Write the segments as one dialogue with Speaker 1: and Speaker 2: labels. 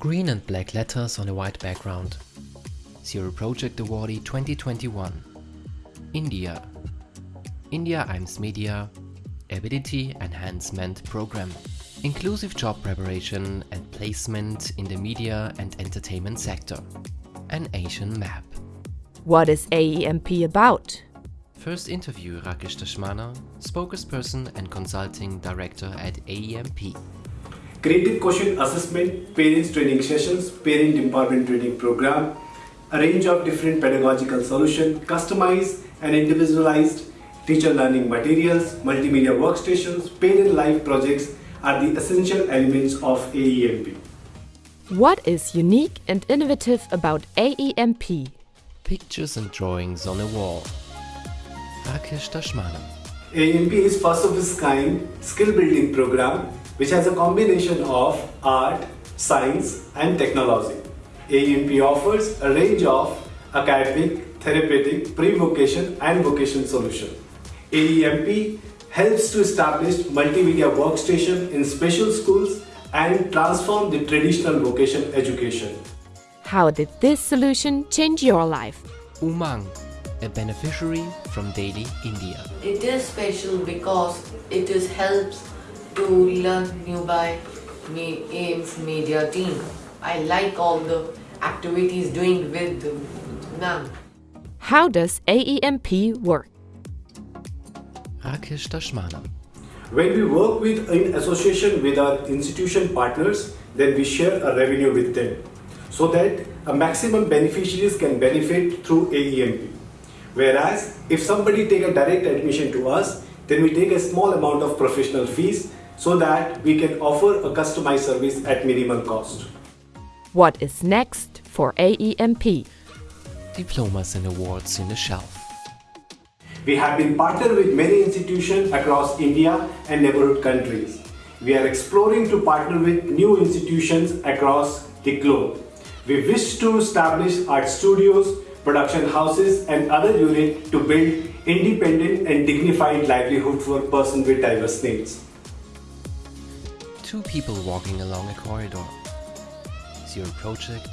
Speaker 1: Green and black letters on a white background. Zero Project Awardee 2021. India. India IMS Media Ability Enhancement Program. Inclusive job preparation and placement in the media and entertainment sector. An Asian map.
Speaker 2: What is AEMP about?
Speaker 1: First interview Rakesh Dashmana, spokesperson and consulting director at AEMP.
Speaker 3: Creative Quotient Assessment, Parents Training Sessions, Parent Empowerment Training Program, a range of different pedagogical solutions, customized and individualized teacher learning materials, multimedia workstations, parent life projects are the essential elements of AEMP.
Speaker 2: What is unique and innovative about AEMP?
Speaker 1: Pictures and drawings on a wall. Rakesh Dashmana.
Speaker 3: AEMP is first of its kind skill building program which has a combination of art, science and technology. AEMP offers a range of academic, therapeutic, pre-vocation and vocation solutions. AEMP helps to establish multimedia workstation in special schools and transform the traditional vocation education.
Speaker 2: How did this solution change your life?
Speaker 1: Umang, a beneficiary from Delhi, India.
Speaker 4: It is special because it is helps to learn new by me AIMS media team. I like all the activities doing with them.
Speaker 2: How does AEMP work?
Speaker 1: Rakesh Dashmana.
Speaker 3: When we work with in association with our institution partners, then we share a revenue with them so that a maximum beneficiaries can benefit through AEMP. Whereas if somebody take a direct admission to us, then we take a small amount of professional fees so that we can offer a customized service at minimal cost.
Speaker 2: What is next for AEMP?
Speaker 1: Diplomas and awards in the shelf.
Speaker 3: We have been partnered with many institutions across India and neighborhood countries. We are exploring to partner with new institutions across the globe. We wish to establish art studios, production houses and other units to build independent and dignified livelihood for persons with diverse needs.
Speaker 1: Two people walking along a corridor. Zero Project,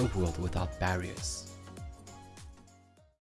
Speaker 1: a world without barriers.